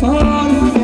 far.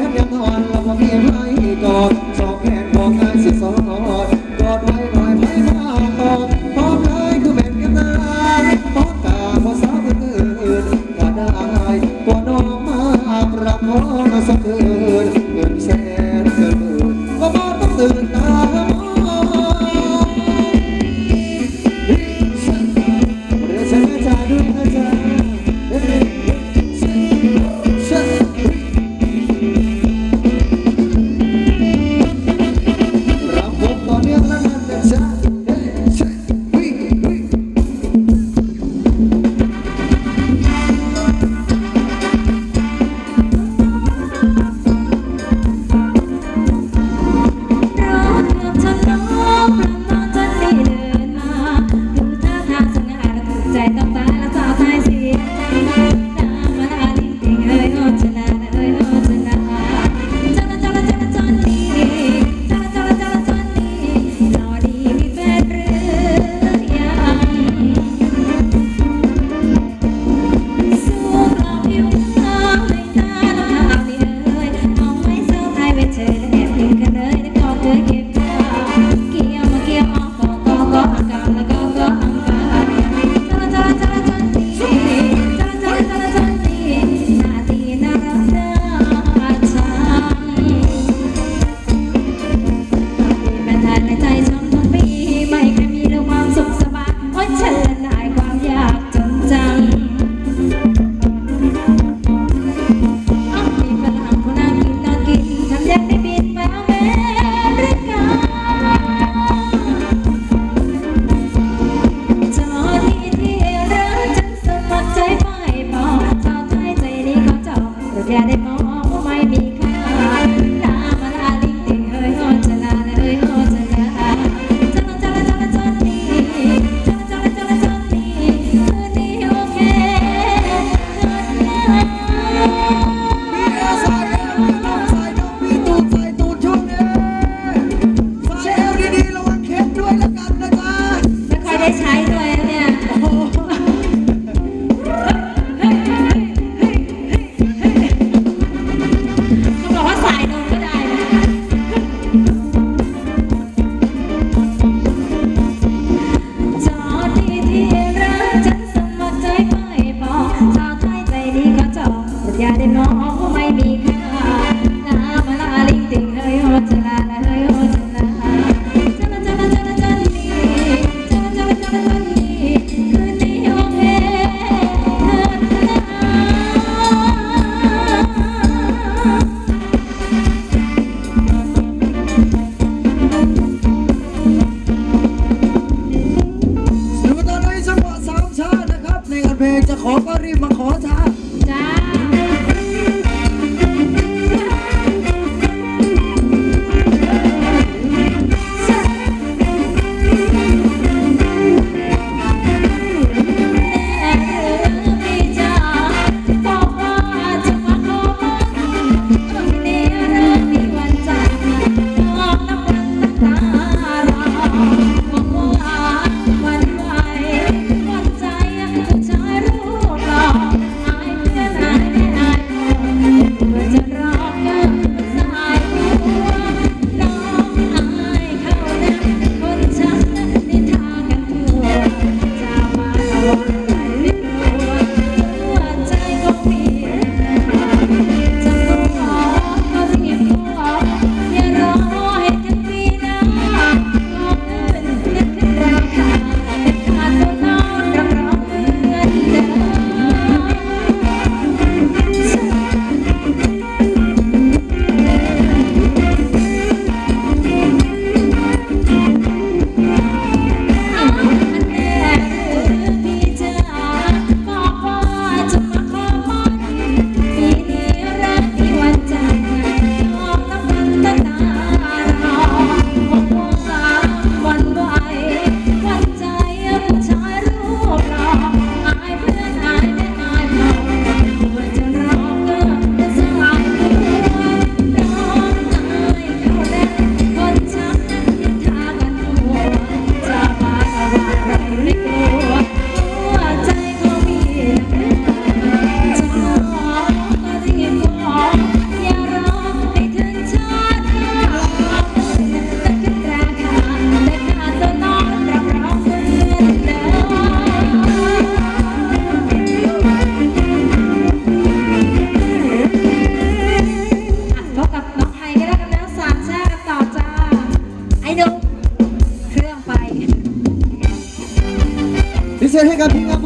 से रहेगा भीगा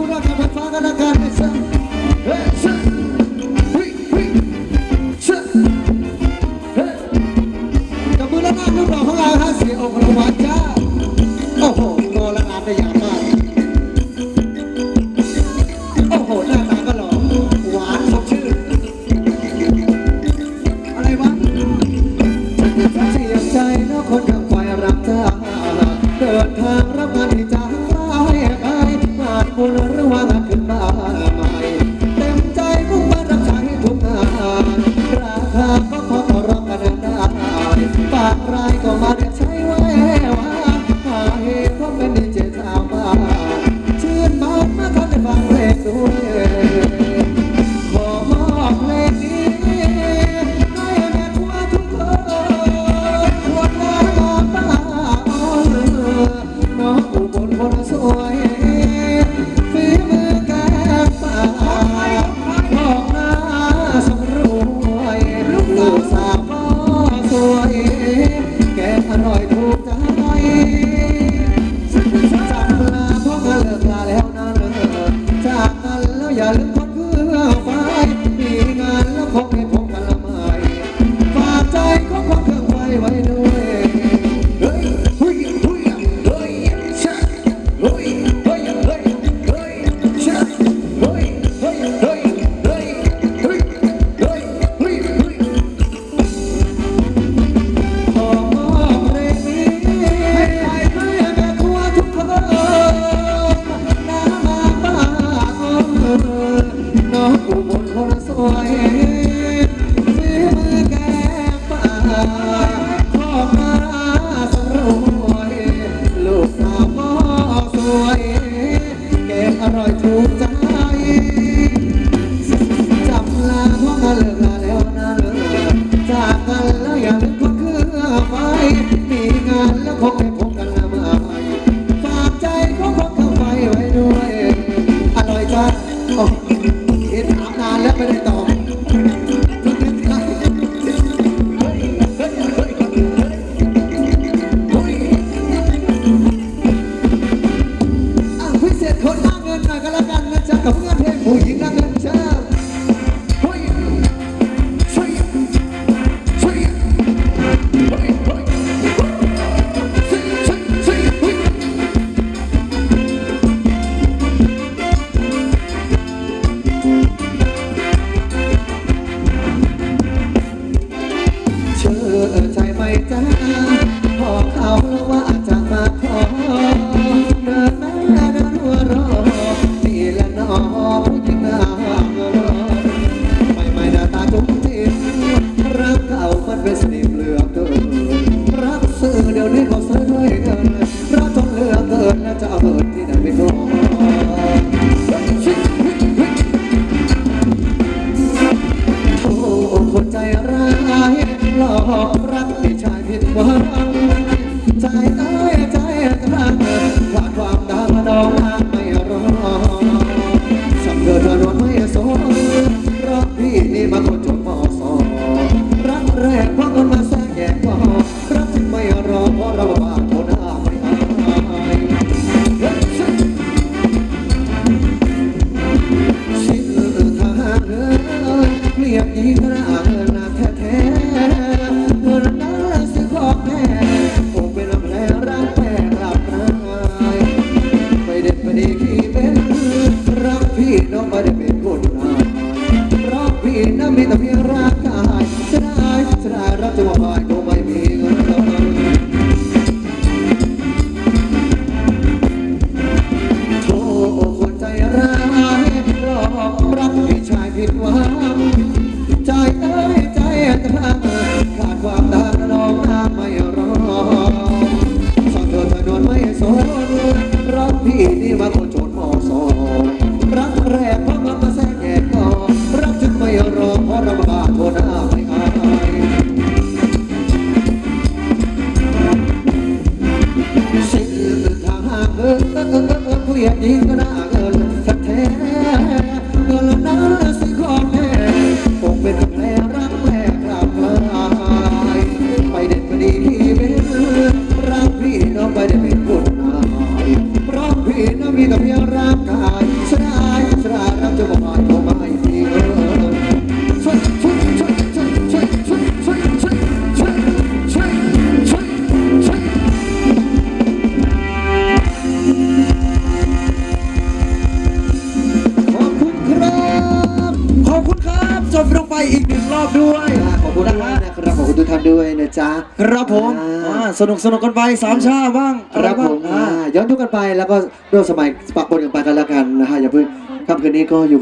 อร่อยถู the he's gonna นด้วยนะจ๊ะครับผมอ่าอ่าสนุกสนุกกันไปสามชาบ้างคอะไรรับบ้าผงมอ่าอ่าย้อนทุกกันไปแล้วก็ร่วมสมัยปะปนกันไปกันแล้วกันนะฮะอย่าเพิ่งค่ำคืนนี้ก็อยู่กัน